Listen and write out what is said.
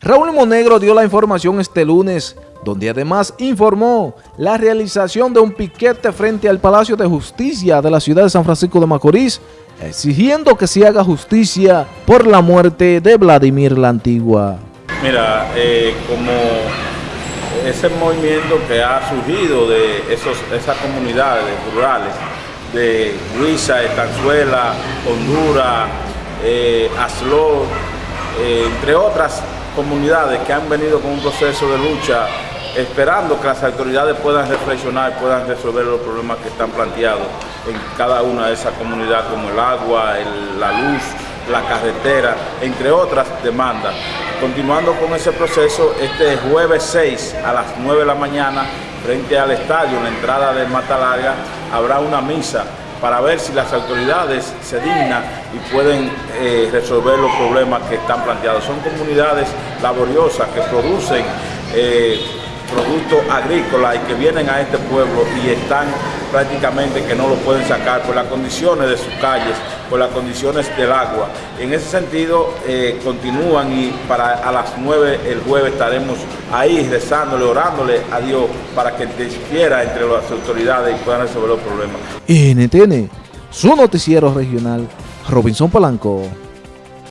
Raúl Monegro dio la información este lunes, donde además informó la realización de un piquete frente al Palacio de Justicia de la ciudad de San Francisco de Macorís, exigiendo que se haga justicia por la muerte de Vladimir la Antigua. Mira, eh, como ese movimiento que ha surgido de esos, esas comunidades rurales, de Huiza, Estanzuela, Honduras, eh, eh, entre otras comunidades que han venido con un proceso de lucha esperando que las autoridades puedan reflexionar, puedan resolver los problemas que están planteados en cada una de esas comunidades, como el agua, la luz, la carretera, entre otras demandas. Continuando con ese proceso, este jueves 6 a las 9 de la mañana, frente al estadio, en la entrada de Mata Larga, habrá una misa para ver si las autoridades se dignan y pueden eh, resolver los problemas que están planteados. Son comunidades laboriosas que producen eh, productos agrícolas y que vienen a este pueblo y están prácticamente que no lo pueden sacar por las condiciones de sus calles, por las condiciones del agua. En ese sentido, eh, continúan y para a las 9 el jueves estaremos ahí rezándole, orándole a Dios para que interfiera entre las autoridades y puedan resolver los problemas. NTN, su noticiero regional, Robinson Polanco.